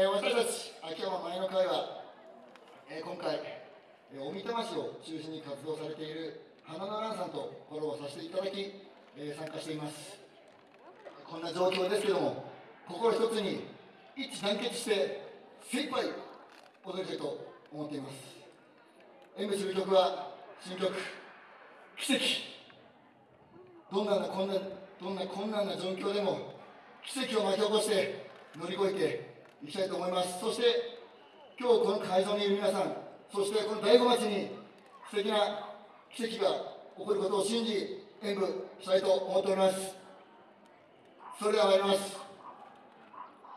えー、私たち秋山前の会は、えー、今回、えー、大分町を中心に活動されている花の蘭さんとコラボさせていただき、えー、参加しています。こんな状況ですけども心一つに一致団結して精一杯踊りたいと思っています。演舞する曲は新曲「奇跡」どんな困難どんな困難な状況でも奇跡を巻き起こして乗り越えていきたいと思います。そして今日この会場にいる皆さんそしてこの醍醐町に素敵な奇跡が起こることを信じ演舞したいと思っております。それでは参ります。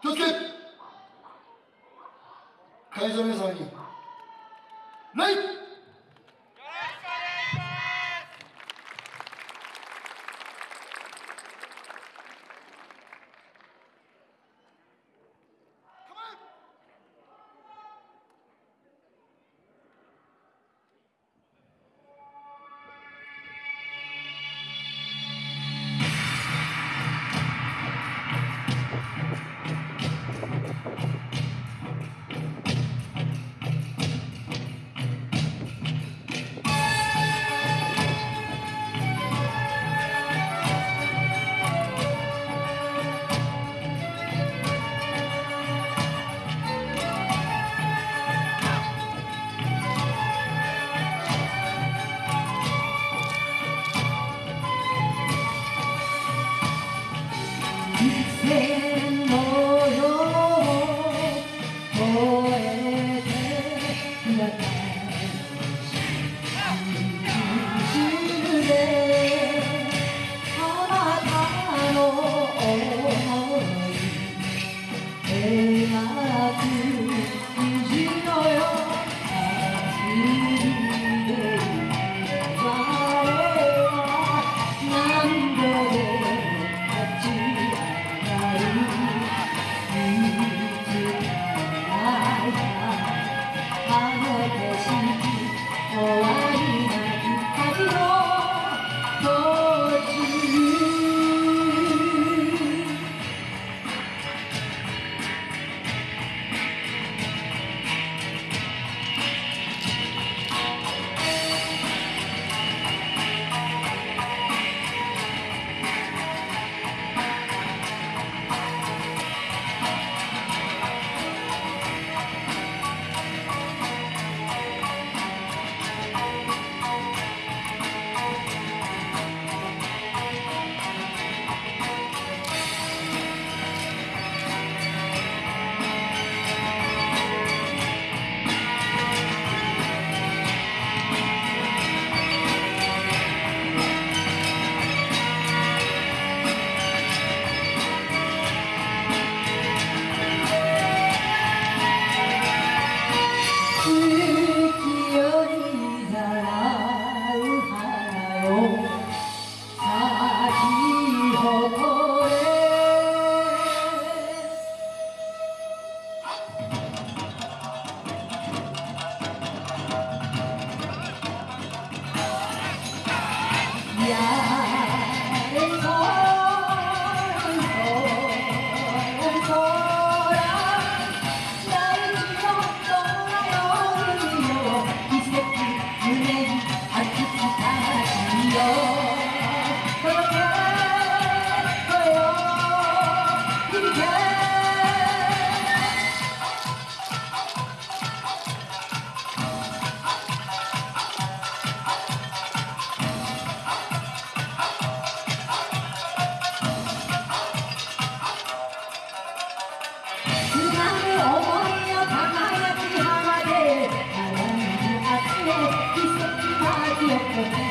気をつけ!会場の皆様にラ yeah. Thank you.